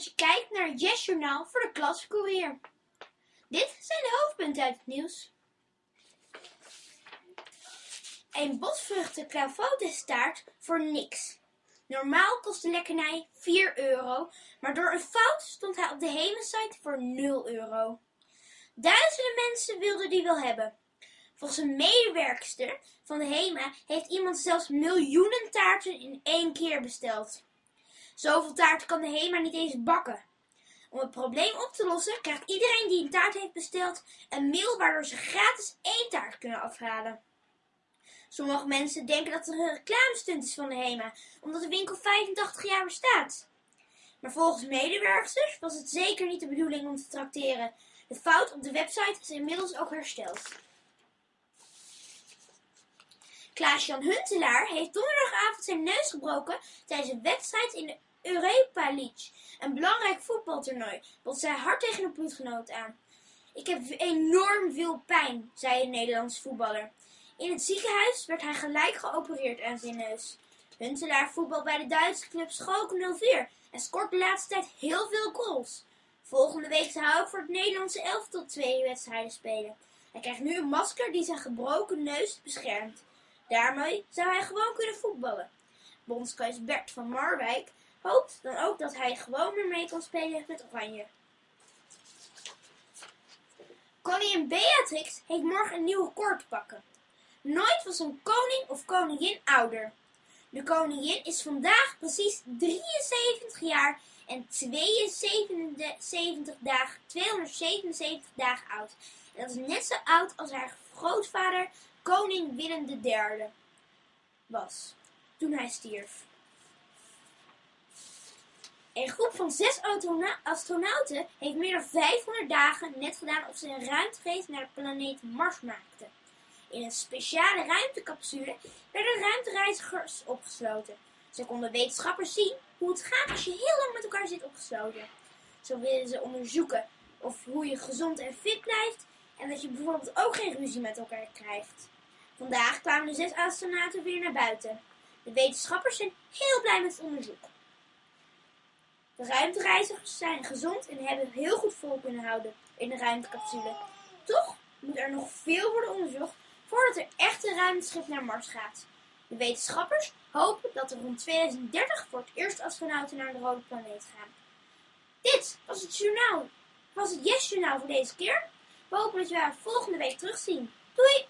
dat je kijkt naar het Yes Journaal voor de klascourier. Dit zijn de hoofdpunten uit het nieuws. Een bosvruchten clavoutestaart voor niks. Normaal kost de lekkernij 4 euro, maar door een fout stond hij op de Hema-site voor 0 euro. Duizenden mensen wilden die wel hebben. Volgens een medewerkster van de HEMA heeft iemand zelfs miljoenen taarten in één keer besteld. Zoveel taart kan de HEMA niet eens bakken. Om het probleem op te lossen krijgt iedereen die een taart heeft besteld een mail waardoor ze gratis één taart kunnen afhalen. Sommige mensen denken dat het een reclamestunt is van de HEMA, omdat de winkel 85 jaar bestaat. Maar volgens medewerkers was het zeker niet de bedoeling om te trakteren. De fout op de website is inmiddels ook hersteld. Klaas-Jan Huntelaar heeft donderdagavond zijn neus gebroken tijdens een wedstrijd in de Europa League, een belangrijk voetbaltoernooi, botste hij hard tegen een ploeggenoot aan. Ik heb enorm veel pijn, zei een Nederlandse voetballer. In het ziekenhuis werd hij gelijk geopereerd aan zijn neus. Huntelaar voetbal bij de Duitse club Schalke 04 en scoort de laatste tijd heel veel goals. Volgende week zou hij ook voor het Nederlandse elftal twee wedstrijden spelen. Hij krijgt nu een masker die zijn gebroken neus beschermt. Daarmee zou hij gewoon kunnen voetballen. Bondscoach Bert van Marwijk hoopt dan ook dat hij gewoon weer mee kan spelen met Oranje. Koningin Beatrix heeft morgen een nieuw koord te pakken. Nooit was een koning of koningin ouder. De koningin is vandaag precies 73 jaar en 72 dagen, 277 dagen oud. En dat is net zo oud als haar grootvader, koning Willem III, was toen hij stierf. Een groep van zes astronauten heeft meer dan 500 dagen net gedaan of ze een ruimtereis naar de planeet Mars maakten. In een speciale ruimtecapsule werden ruimtereizigers opgesloten. Ze konden wetenschappers zien hoe het gaat als je heel lang met elkaar zit opgesloten. Zo willen ze onderzoeken of hoe je gezond en fit blijft en dat je bijvoorbeeld ook geen ruzie met elkaar krijgt. Vandaag kwamen de zes astronauten weer naar buiten. De wetenschappers zijn heel blij met het onderzoek. De ruimtereizigers zijn gezond en hebben heel goed vol kunnen houden in de ruimtecapsule. Toch moet er nog veel worden onderzocht voordat er echt een ruimteschip naar Mars gaat. De wetenschappers hopen dat er rond 2030 voor het eerst astronauten naar de rode planeet gaan. Dit was het journaal. Was het Yes Journaal voor deze keer. We hopen dat we haar volgende week terugzien. Doei!